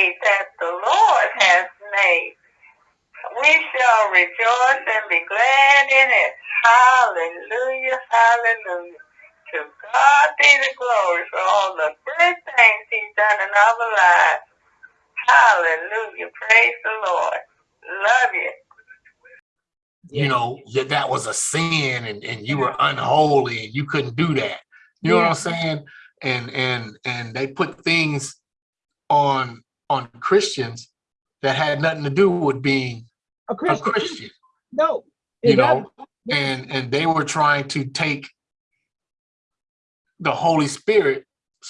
day that the Lord has made. We shall rejoice and be glad in it. Hallelujah, hallelujah. To God be the glory for all the good things he's done in our lives. Hallelujah. Praise the Lord. Love you. You know, yeah, that was a sin and, and you were unholy and you couldn't do that. You know what I'm saying? And and and they put things on on Christians that had nothing to do with being A a Christian. Christian, No. you know, doesn't. and and they were trying to take the Holy Spirit's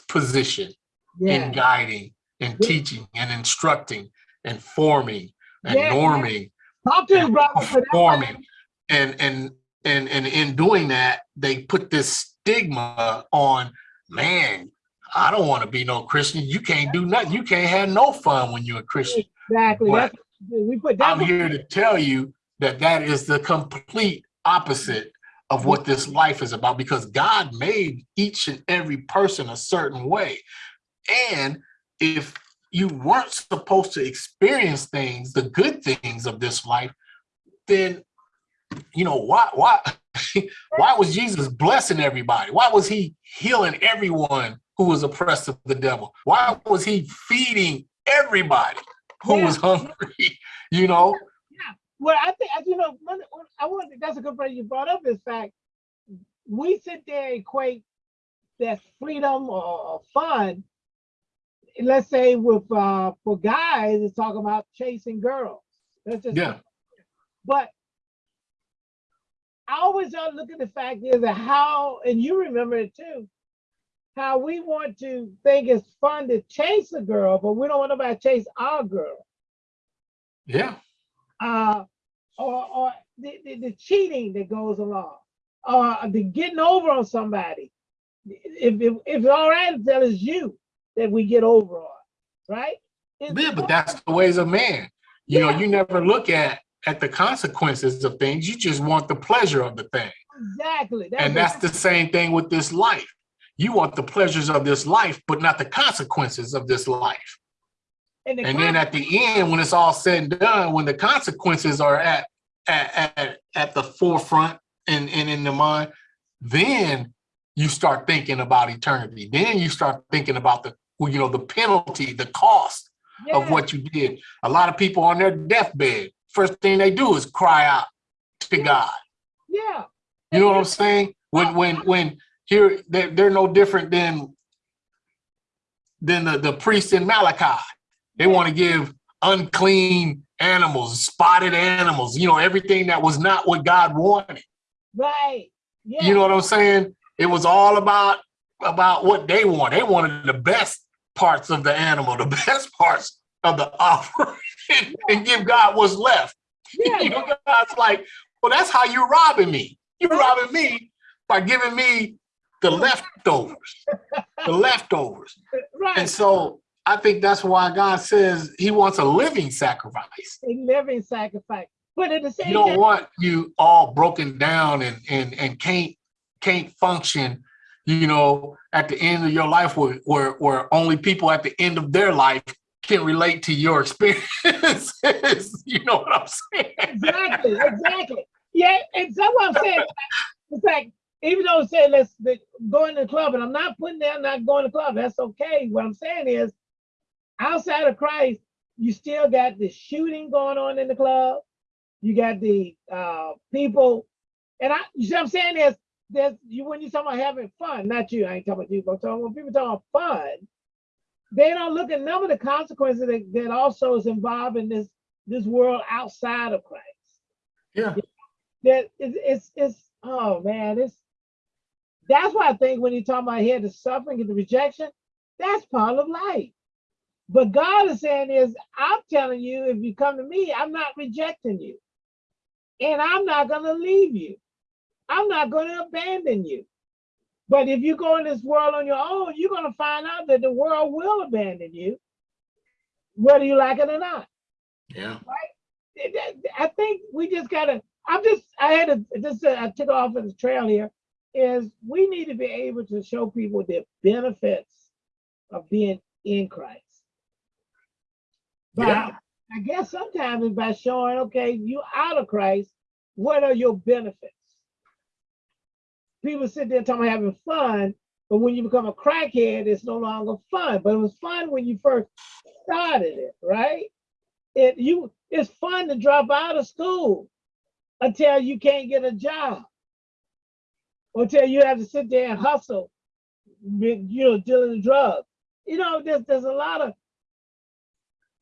position in guiding and Yeah. teaching and instructing and forming and Yeah, yeah. norming Talk to his brother. 'cause that's performing and and and and in doing that they put this stigma on man i don't want to be no christian. You can't do nothing. You can't have no fun when you're a christian. Exactly. But we put that. i'm here to tell you that that is the complete opposite of what this life is about because god made each and every person a certain way. And if you weren't supposed to experience things the good things of this life then you know why why why was jesus blessing everybody? Why was he healing everyone who was oppressed of the devil why was he feeding everybody who Yeah. was hungry you know Yeah. Well, I think, you know, one, one- I want, that's a good point you brought up is fact, we sit there and equate that freedom or, or fun, let's say with, uh, for guys, it's talking about chasing girls. That's just, yeah but I always uh, look at the fact is that how, and you remember it too, how we want to think it's fun to chase a girl, but we don't want nobody to chase our girl. yeah uh, or, or the, the, the cheating that goes along, or the getting over on somebody. If, if, if it's all right, that is you that we get over on, right? It's- yeah but that's the ways of man you know you never look at at the consequences of things you just want the pleasure of the thing Exactly. and that's the same thing with this life you want the pleasures of this life but not the consequences of this life. And, the and then at the end when it's all said and done when the consequences are at at at, at the forefront and, and in the mind then you start thinking about eternity. Then you start thinking about the you know the penalty the cost of what you did. A lot of people on their deathbed first thing they do is cry out to god. Yeah, you know what i'm saying? When when when here they're, they're no different than than the, the priest in malachi. They want to give unclean animals spotted animals you know everything that was not what god wanted. Right. Yeah, you know what i'm saying? It was all about about what they want they wanted the best parts of the animal the best parts of the offering and give god what's left. Yeah, you know god's like well that's how you're robbing me. You're robbing me by giving me the leftovers the leftovers right. and so i think that's why god says he wants a living sacrifice a living sacrifice. But at the same he don't time, want you all broken down and and and can't can't function you know at the end of your life where where, where only people at the end of their life can relate to your experiences you know what i'm saying exactly, exactly. Yeah, and so what I'm saying, it's like, even though it said let's go in the club, and I'm not putting down not going to the club, that's okay. What I'm saying is, outside of Christ, you still got the shooting going on in the club. You got the uh people, and I you see what I'm saying is there's you when you're talking about having fun, not you, I ain't talking about you, but I'm talking when people talking about fun, they don't look at none of the consequences that, that also is involved in this this world outside of Christ yeah that it's, it's it's oh man, it's that's why I think when you talk about here the suffering and the rejection, that's part of life. But God is saying is, I'm telling you, if you come to me, I'm not rejecting you, and I'm not gonna leave you. I'm not gonna abandon you. But if you go in this world on your own, you're gonna find out that the world will abandon you, whether you like it or not. yeah it- I think we just gotta, I'm just, I had to, just, uh, I took off of the trail here, is we need to be able to show people the benefits of being in Christ. But Yeah. I guess sometimes it's by showing, okay, you out of Christ, what are your benefits? People sit there talking about having fun, but when you become a crackhead, it's no longer fun. But it was fun when you first started it, right? It you it's fun to drop out of school until you can't get a job. Or until you have to sit there and hustle, with, you know, dealing the drugs. You know, there's there's a lot of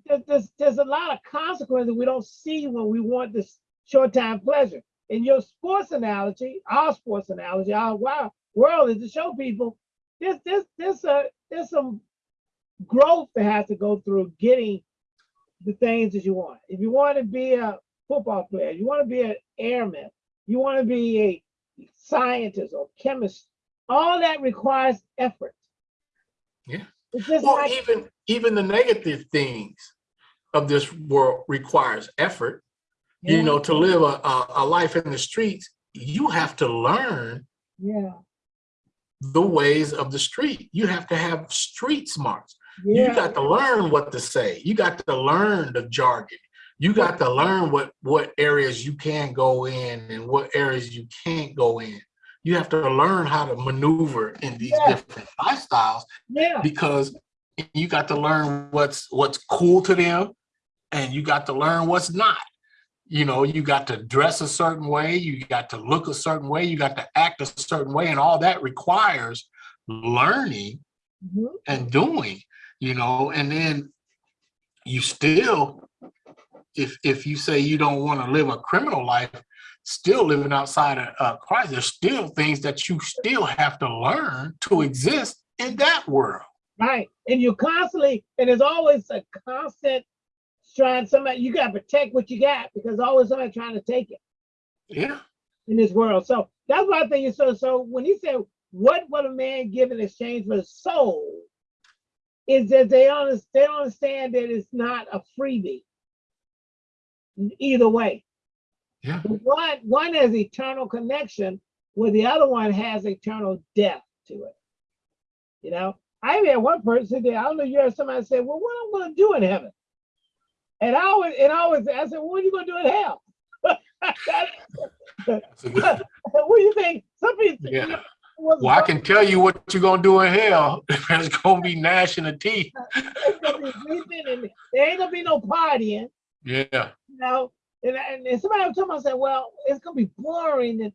there's, there's, there's a lot of consequences we don't see when we want this short time pleasure. In your sports analogy, our sports analogy, our wow, world is to show people there's there's there's a there's some growth that has to go through getting the things that you want. If you want to be a football player, you want to be an airman, you want to be a scientist or chemists, all that requires effort. Yeah. It's Well, like even even the negative things of this world requires effort. You know, to live a, a, a life in the streets, you have to learn yeah, the ways of the street. You have to have street smarts. yeah. You got to learn what to say. You got to learn the jargon. You got to learn what what areas you can go in and what areas you can't go in. You have to learn how to maneuver in these Yeah. different lifestyles yeah. because you got to learn what's what's cool to them and you got to learn what's not you know you got to dress a certain way you got to look a certain way you got to act a certain way and all that requires learning Mhm. and doing you know and then you still if if you say you don't want to live a criminal life still living outside of uh, christ there's still things that you still have to learn to exist in that world Right. And you constantly, and there's always a constant trying somebody, you gotta protect what you got because always somebody trying to take it yeah in this world. So that's what I think so so when he said, what would a man give in exchange for his soul? Is that they understand they don't understand that it's not a freebie. Either way. yeah One one has eternal connection, where the other one has eternal death to it. You know, I even had one person there. I don't know. You heard somebody say, "Well, what am I going to do in heaven?" And I always and I always I said, "What are you going to do in hell?" That's a good- what do you think? Some people. Yeah. was well i can tell you what you're gonna do in hell there's gonna be gnashing of teeth it's gonna be sleeping and there ain't gonna be no partying. yeah you know, and, and, and somebody was talking, I said, well, it's gonna be boring. And,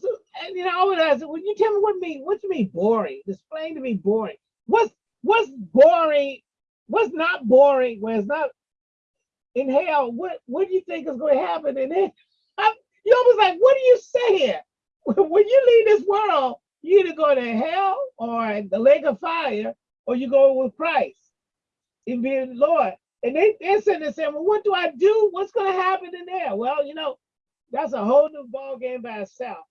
so, and you know, I would ask, well, you tell me what mean, what you mean boring? Explain to me boring. What's what's boring? What's not boring? When it's not in hell, what what do you think is going to happen in it? You always like, what do you say here? When you leave this world, you either go to hell or the lake of fire, or you go with Christ and be the Lord. And they, they're sitting there saying, well, what do I do? What's going to happen in there? Well, you know, that's a whole new ball game by itself.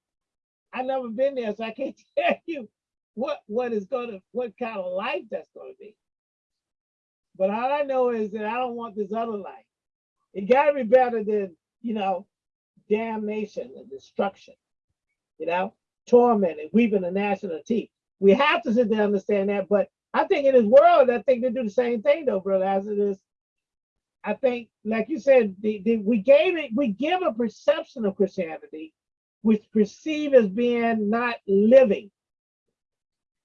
I've never been there, so I can't tell you what what is going to, what kind of life that's going to be. But all I know is that I don't want this other life. It got to be better than, you know, damnation and destruction, you know, torment and weeping gnashing of teeth. We have to sit there and understand that, but I think in this world, I think they do the same thing though, brother, as it is. I think, like you said, the, the, we gave it, we give a perception of Christianity, which perceive as being not living.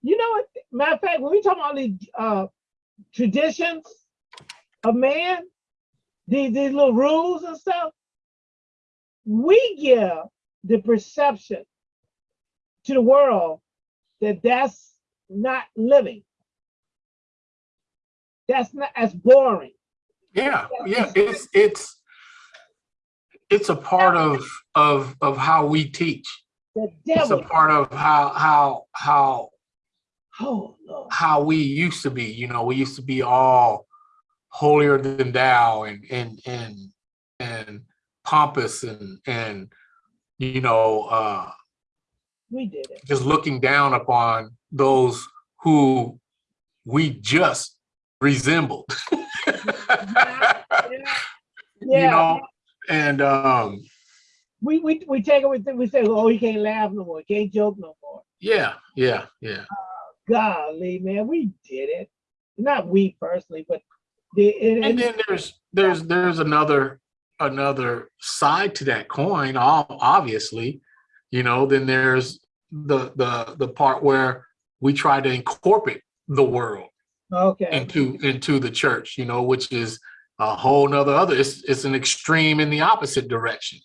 You know what? Matter of fact, when we talk about these uh, traditions of man, these, these little rules and stuff, we give the perception to the world that that's not living. That's not as boring. Yeah yeah it's it's it's a part of of of how we teach it's a part of how how how Oh Lord. how we used to be you know we used to be all holier than thou and and and and pompous and and you know uh We did it. just looking down upon those who we just resembled Yeah. you know and um We we we take it with we say, oh, he can't laugh no more, he can't joke no more. yeah yeah yeah Golly, man, we did it. Not we personally, but The, and, And and- then there's, there's, there's another, another side to that coin, obviously. You know, then there's the, the, the part where we try to incorporate the world okay, into, into the church, you know, which is a whole nother other, it's, it's an extreme in the opposite direction.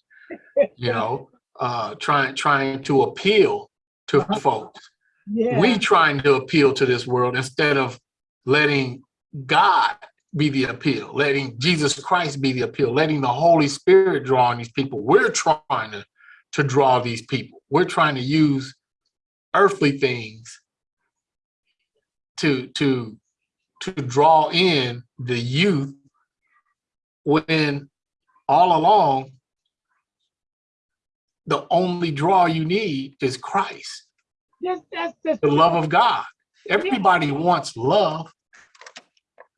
You know, uh, trying, trying to appeal to Uh-huh. folks. yeah, we trying to appeal to this world instead of letting God be the appeal, letting Jesus Christ be the appeal, letting the Holy Spirit draw on these people. We're trying to, to draw these people. We're trying to use earthly things to, to, to draw in the youth when all along the only draw you need is Christ that's, that's, that's, the love of God. Everybody wants love.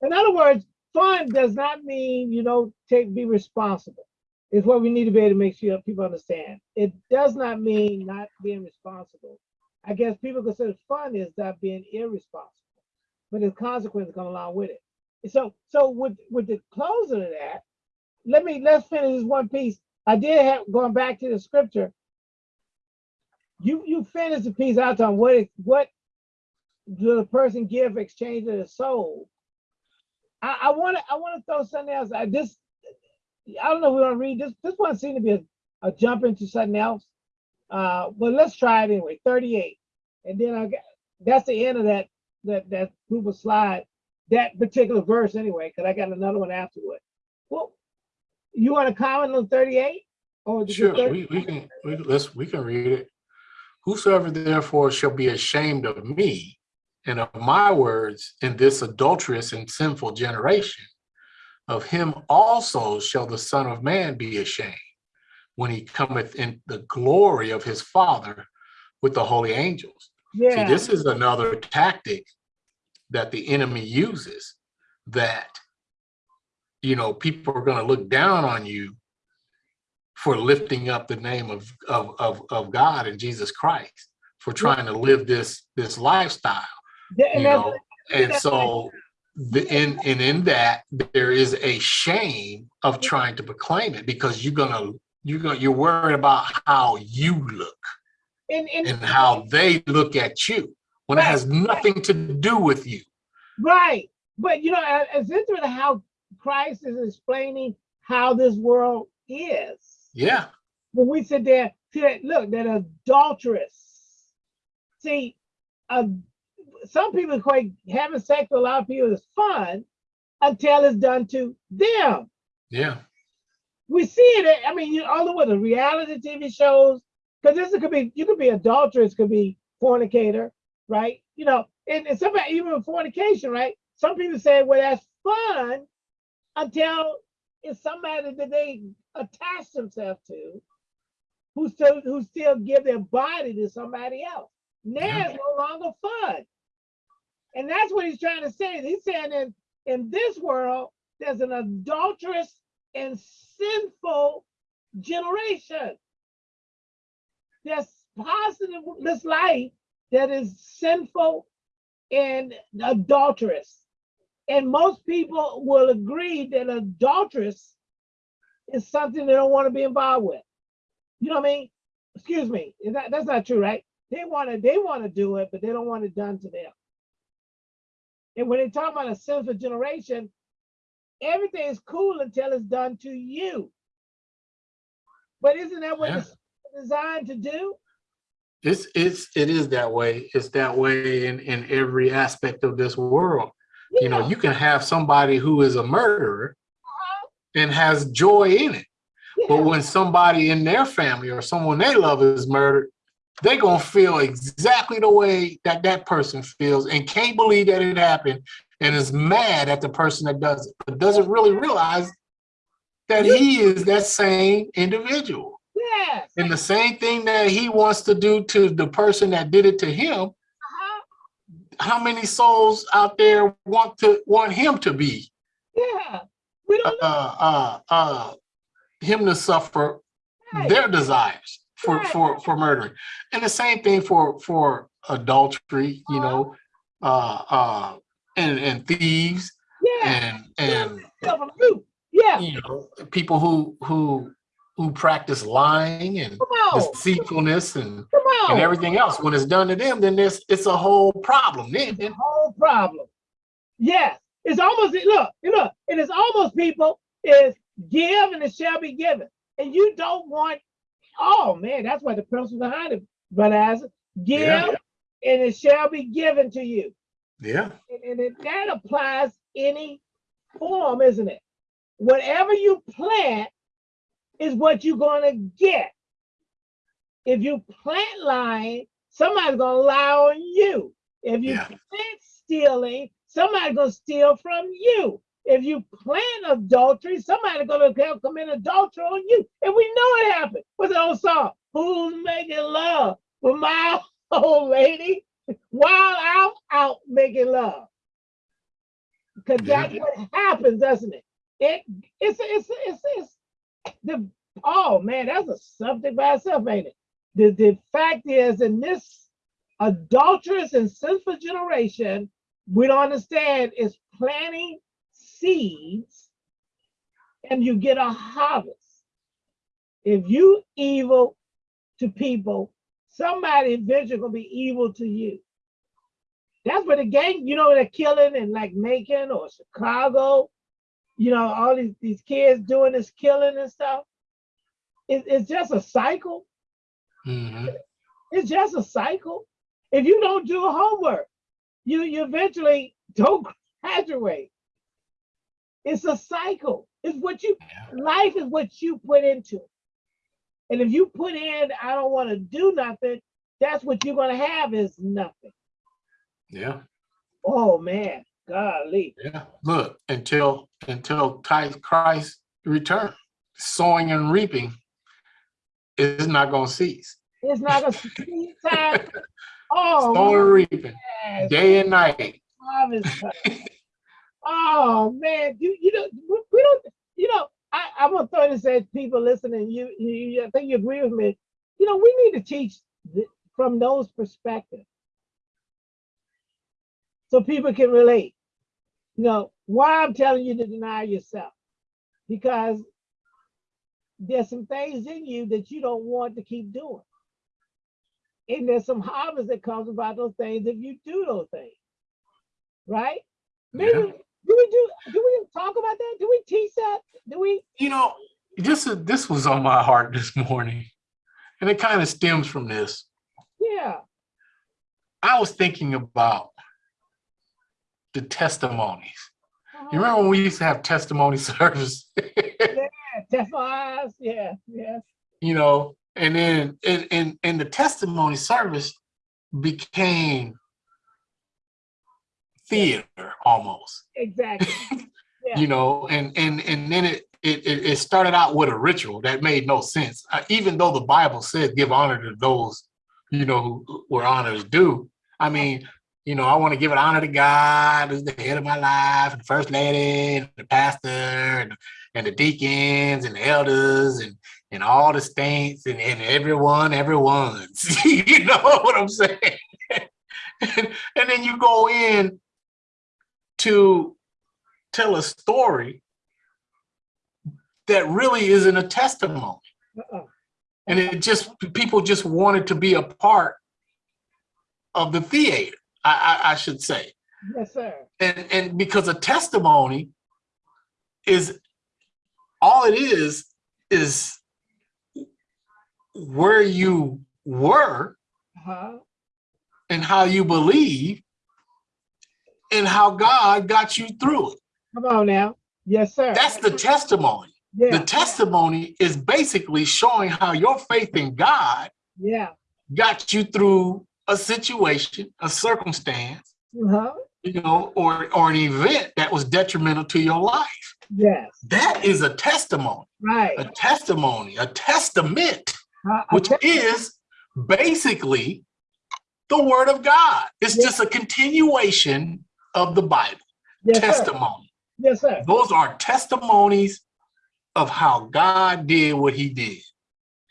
in other words, fun does not mean you don't take, be responsible. Is what we need to be able to make sure people understand. It does not mean not being responsible. I guess people consider fun is not being irresponsible, but there's consequences come along with it. So, so with, with the closing of that, let me, let's finish this one piece. I did have, going back to the scripture. You, you finished the piece out on what, what do the person give exchange of the soul? I, I wanna, I wanna throw something else. I just, I don't know if we wanna read this. This one seemed to be a, a jump into something else. Uh, but let's try it anyway, thirty-eight. And then I got, that's the end of that, that, that group of slide, that particular verse anyway, cause I got another one afterward. Well, you wanna comment on thirty-eight? Or Sure, 30 we, we can, we, let's, we can read it. Whosoever therefore shall be ashamed of me and of my words in this adulterous and sinful generation, of him also shall the Son of Man be ashamed when he cometh in the glory of his Father with the holy angels. See, this is another tactic that the enemy uses that, you know, people are gonna look down on you for lifting up the name of, of, of, of God and Jesus Christ, for trying to live this, this lifestyle, Yeah, you know? And so, the, in, and in that, there is a shame of trying to proclaim it because you're gonna, you're gonna, you're worried about how you look and, and, and how they look at you when it has nothing to do with you. Right. But you know, it's interesting how Christ is explaining how this world is. Yeah, When we sit there, see that, look, that adulterous. See, uh, some people equate having sex with a lot of people is fun until it's done to them. yeah, We see it, I mean, you all the way the reality TV shows, because this could be, you could be adulterous, could be fornicator, right? You know, and, and somebody, even with fornication, right? Some people say, well, that's fun until it's somebody that they attach themselves to who still who still give their body to somebody else. Now it's no longer fun. And that's what he's trying to say. He's saying in, in this world, there's an adulterous and sinful generation. There's positive this life that is sinful and adulterous. And most people will agree that adulterous is something they don't want to be involved with. You know what I mean? Excuse me. Is that, that's not true, right? They want to they want to do it, but they don't want it done to them. And when they talk about a sinful generation, everything is cool until it's done to you. But isn't that what Yeah. it's designed to do? it's, it's, it is that way. It's that way in, in every aspect of this world. You know, you can have somebody who is a murderer uh-huh. and has joy in it. But when somebody in their family or someone they love is murdered, they're gonna feel exactly the way that that person feels and can't believe that it happened and is mad at the person that does it, but doesn't really realize that he is that same individual. Yes. And the same thing that he wants to do to the person that did it to him, Uh-huh. how many souls out there want to want him to be Yeah. We don't know. uh uh uh him to suffer Right. their desires for Right. for for murdering and the same thing for for adultery you know uh uh and and thieves Yeah. and and Steal from you. Yeah. you know people who who who practice lying and deceitfulness and and everything else when it's done to them then there's it's a whole problem then the whole problem. Yes, it's almost look, look, it is almost people is give and it shall be given, and you don't want. Oh man, that's why the principle behind it, but as Give Yeah. and it shall be given to you, yeah and, and it, that applies any form, isn't it? Whatever you plant is what you're gonna get. If you plant lying, somebody's gonna lie on you. If you Yeah. plant stealing, somebody's gonna steal from you. If you plant adultery, somebody's gonna co- commit adultery on you. And we know it happened. What's the old song? Who's making love with my old lady while I'm out making love? Because that's Yeah. what happens, doesn't it? It it's it's it's it's the oh man, that's a subject by itself, ain't it? The the fact is, in this adulterous and sinful generation, we don't understand is planting seeds and you get a harvest. If you evil to people, somebody eventually gonna be evil to you. That's where the gang, you know, they're killing in like Macon or Chicago, you know, all these, these kids doing this killing and stuff. It, it's just a cycle. Mhm. It's just a cycle. If you don't do homework, you you eventually don't graduate. It's a cycle. It's what you life is what you put into. And if you put in, I don't want to do nothing, that's what you're gonna have is nothing. yeah Oh man, golly. yeah look until until Christ- return sowing and reaping is not going to cease It's not a sweet time. Oh sowing and reaping day and night harvest time. Oh man, you you know we don't you know I I'm gonna throw this at people listening. You, you you- I think you agree with me. You know we need to teach th- from those perspectives so people can relate. You know why I'm telling you to deny yourself because there's some things in you that you don't want to keep doing. And there's some harvest that comes about those things if you do those things. Right? Maybe Yeah. do we do do we talk about that? Do we teach that? Do we you know this is this was on my heart this morning and it kind of stems from this yeah. I was thinking about the testimonies uh-huh. you remember when we used to have testimony service us, yeah, yeah. you know, and then and and and the testimony service became theater almost, Exactly. Yeah. you know, and and and then it it it it started out with a ritual that made no sense. Uh, even though the Bible said give honor to those, you know, who where honor is due. I mean, you know, I want to give it honor to God as the head of my life, and the first lady, and the pastor, and and the deacons and the elders and and all the saints and, and everyone, everyone's. you know what I'm saying? and, and then you go in to tell a story that really isn't a testimony. Uh-uh. And it just people just wanted to be a part of the theater, I, I, I should say. Yes, sir. And and because a testimony is all it is is where you were Uh-huh. and how you believe and how God got you through it. Come on now. Yes, sir. That's the testimony. yeah. The testimony is basically showing how your faith in God Yeah. got you through a situation, a circumstance, Uh-huh. you know, or or an event that was detrimental to your life. Yes. That is a testimony, Right. a testimony, a testament, Uh, which okay. is basically the word of God. It's Yeah. just a continuation of the Bible, yes, sir. testimony. Yes, sir. Those are testimonies of how God did what he did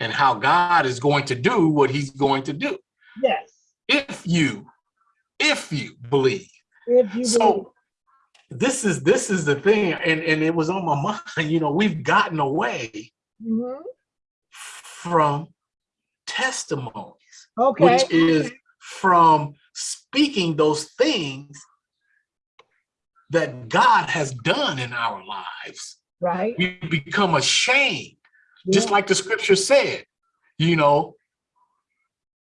and how God is going to do what he's going to do. If you, if you believe. If you believe. So this is this is the thing, and and it was on my mind. You know, we've gotten away Mhm. from testimonies, Okay. which is from speaking those things that God has done in our lives. right. We become ashamed, just like the scripture said. You know,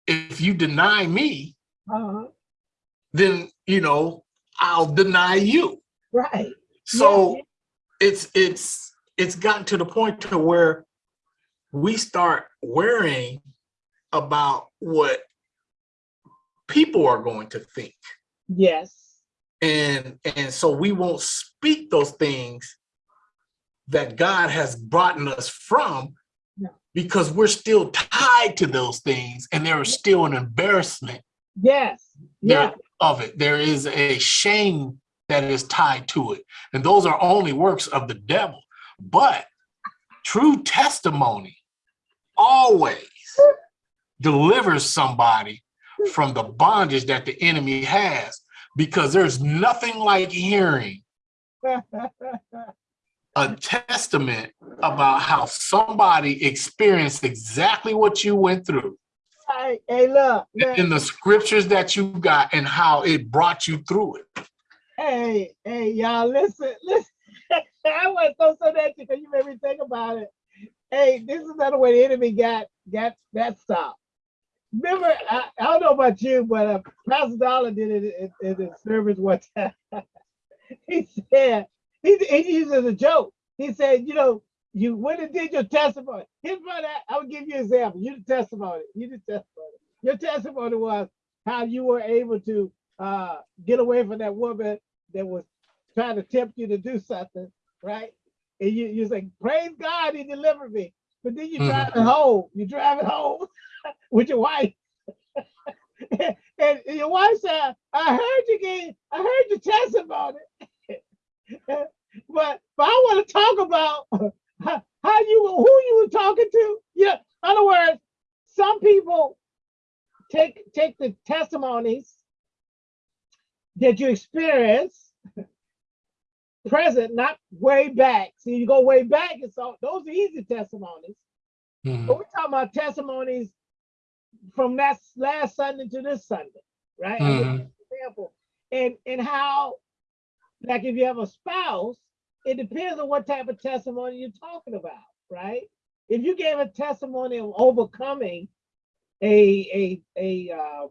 if you deny me, Uh-huh. then you know I'll deny you. Right. So Yeah. it's it's it's gotten to the point to where we start worrying about what people are going to think. Yes. And and so we won't speak those things that God has brought us from. Because we're still tied to those things and there is still an embarrassment Yes. Yeah. there of it. There is a shame that is tied to it. And those are only works of the devil. But true testimony always delivers somebody from the bondage that the enemy has because there's nothing like hearing a testament about how somebody experienced exactly what you went through hey, hey, look. look. in the scriptures that you got and how it brought you through it. Hey, hey, y'all, listen, listen. I was so so that because you made me think about it. Hey, this is another way the enemy got got that stop. Remember, I, I don't know about you, but uh, Pastor Dollar did it in, in his service one time. he said he, he used it as a joke. He said, you know, you went and did your testimony. Here's what I, I will give you an example. You the testimony. You the testimony. Your testimony was how you were able to uh, get away from that woman that was trying to tempt you to do something, right? And you you say, praise God, he delivered me. But then you Mhm. drive it home. You drive it home with your wife. and, and your wife said, I heard you gave, I heard your testimony. but but I want to talk about how, how you who you were talking to. Yeah. In other words, some people take take the testimonies that you experience present, not way back. See, you go way back, and so those are easy testimonies. Mhm. But we're talking about testimonies from that last Sunday to this Sunday, right? You an Example, and and how, like, if you have a spouse, it depends on what type of testimony you're talking about, right? If you gave a testimony of overcoming a a a uh,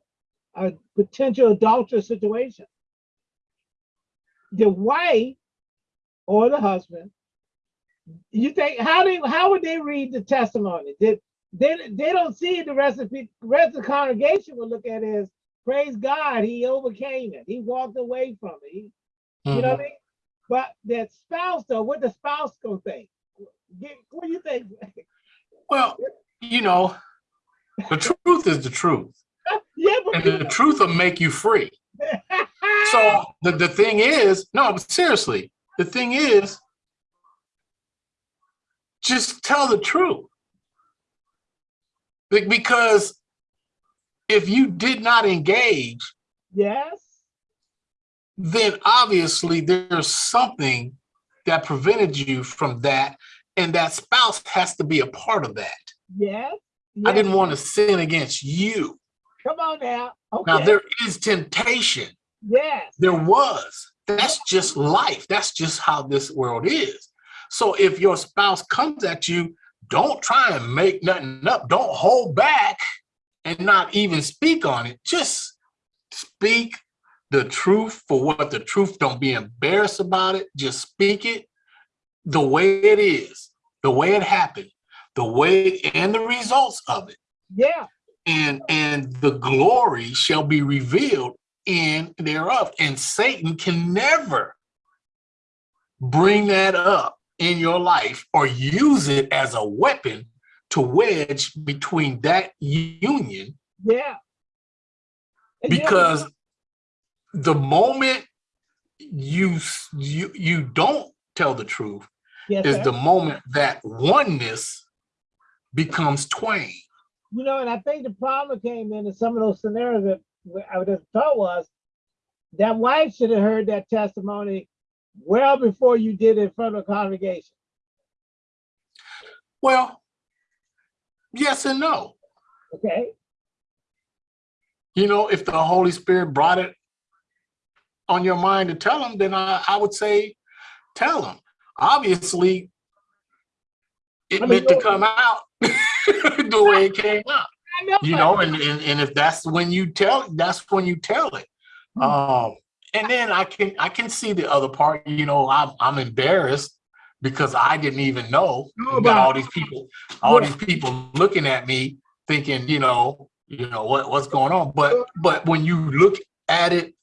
a potential adulterous situation, the wife or the husband, you think how do how would they read the testimony? Did they they don't see the rest of the rest of the congregation will look at it as praise God, he overcame it, he walked away from it. He, you know what I mm-hmm. mean? But that spouse though, what the spouse gonna think? What do you think? Well, you know, the truth is the truth, yeah, but and the truth will make you free. So the, the thing is, no, but seriously, the thing is, just tell the truth. Because if you did not engage, yes, then obviously there's something that prevented you from that, and that spouse has to be a part of that. yes, I didn't want to sin against you. Come on now. Okay. Now there is temptation. yes. There was. That's just life. That's just how this world is. So if your spouse comes at you, don't try and make nothing up. Don't hold back and not even speak on it. Just speak the truth for what the truth. Don't be embarrassed about it. Just speak it the way it is, the way it happened, the way and the results of it Yeah. and and the glory shall be revealed in thereof and satan can never bring that up in your life or use it as a weapon to wedge between that union Yeah. And because the moment you you you don't tell the truth yes, is sir. the moment that oneness becomes twain You know, and I think the problem came in in some of those scenarios that I would have thought was that wife should have heard that testimony well before you did it in front of the congregation. Well, yes and no. Okay. You know, if the Holy Spirit brought it on your mind to tell them, then I, I would say tell them. Obviously, it I mean, meant to come out the way it came out. Know. you know, and, and and if that's when you tell, that's when you tell it. Hmm. Um, and then I can I can see the other part. You know, I'm I'm embarrassed because I didn't even know. Got all about- these people, all Yeah. these people looking at me, thinking, you know, you know what what's going on. But but when you look at it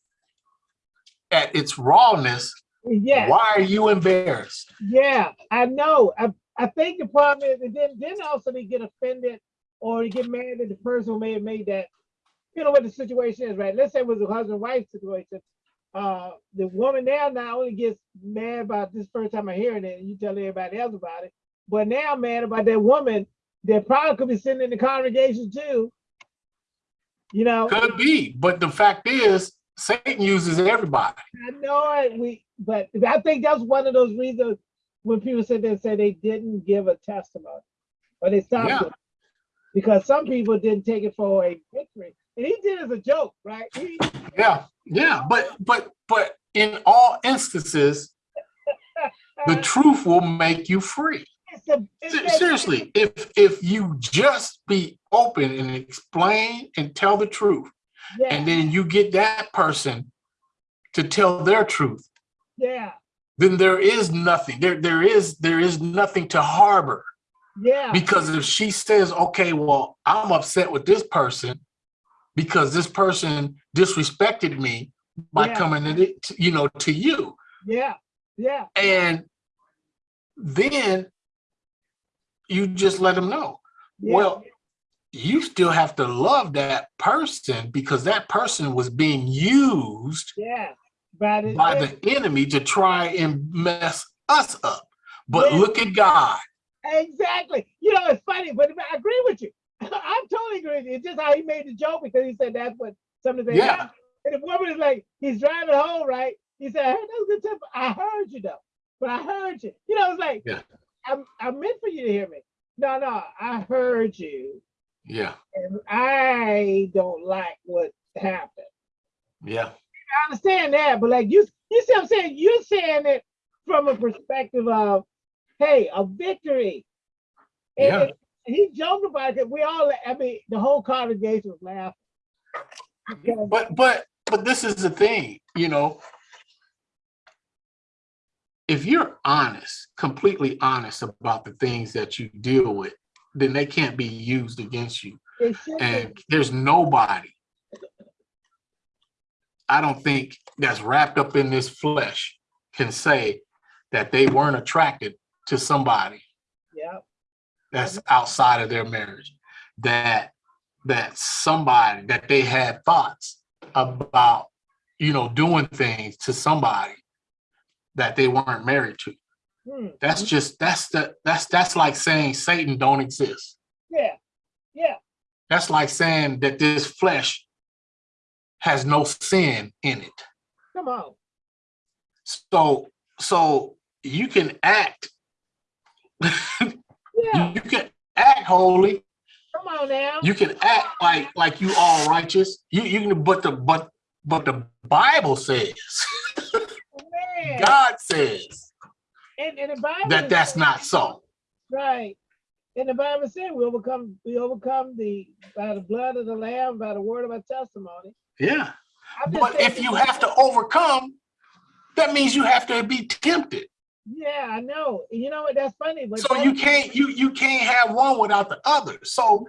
at its rawness, yeah, why are you embarrassed? yeah, I know. I I think the problem is, and then then also they get offended or they get mad at the person who may have made that. You know what the situation is, right? Let's say it was a husband wife situation. Uh, the woman now not only gets mad about this first time I hearing it, and you tell everybody else about it, but now mad about that woman that probably could be sitting in the congregation too. You know, Could be, but the fact is, Satan uses everybody. I know it. We, but I think that's one of those reasons when people sit there and say they didn't give a testimony or they stopped Yeah. it. Because some people didn't take it for a victory. And he did it as a joke, right? He, Yeah, yeah, but but but in all instances, the truth will make you free. it's a, it's Seriously, if if you just be open and explain and tell the truth, yeah, and then you get that person to tell their truth, yeah, then there is nothing. There there is there is nothing to harbor. yeah, Because if she says, okay, well, I'm upset with this person because this person disrespected me by Yeah. coming to, the- you know, to you. yeah, yeah, And then you just let them know. yeah. Well, you still have to love that person because that person was being used yeah. But it, by the enemy to try and mess us up. But Yeah. look at God. Exactly. You know, it's funny, but I agree with you. I'm totally agree with you. It's just how he made the joke because he said that's what some of the Yeah. And the woman is like, he's driving home, right? He said, I heard that was good temper. I heard you though, but I heard you. You know, it's like, Yeah. I'm, I meant for you to hear me. No, no, I heard you, Yeah. and I don't like what happened. Yeah. I understand that, but like you, you see what I'm saying? You're saying it from a perspective of, hey, a victory. And- Yeah. he joked about it. We all, I mean, the whole congregation was laughing. Because, But but but this is the thing, you know. If you're honest, completely honest about the things that you deal with, then they can't be used against you. it should be- And there's nobody, I don't think, that's wrapped up in this flesh can say that they weren't attracted to somebody yeah, that's outside of their marriage. That that somebody that they had thoughts about you know doing things to somebody that they weren't married to Hmm. that's hmm. just that's the that's that's like saying satan don't exist. Yeah, yeah, that's like saying that this flesh has no sin in it. Come on. so so you can act. Yeah, you can act holy. Come on now. you can act like like you all righteous. You you can but the but but the bible says oh, god says And, and the Bible that that's not so Right. And the Bible said we overcome, we overcome the by the blood of the Lamb, by the word of our testimony. yeah but if you have to overcome that means you have to be tempted Yeah, I know. And You know what? That's funny. But so you can't you you can't have one without the other so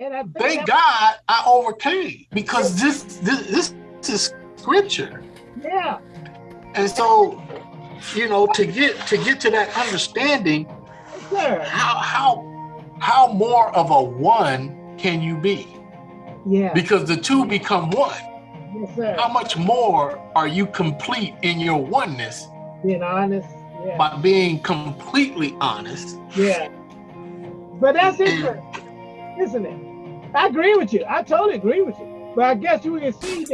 And I thank god i overcame because this this this is scripture Yeah, and so you know to get to get to that understanding how how how more of a one can you be Yeah, because the two become one yes, sir. how much more are you complete in your oneness Being honest. Yeah, by being completely honest yeah. But that's interesting, isn't it? I agree with you. I totally agree with you. But I guess you can see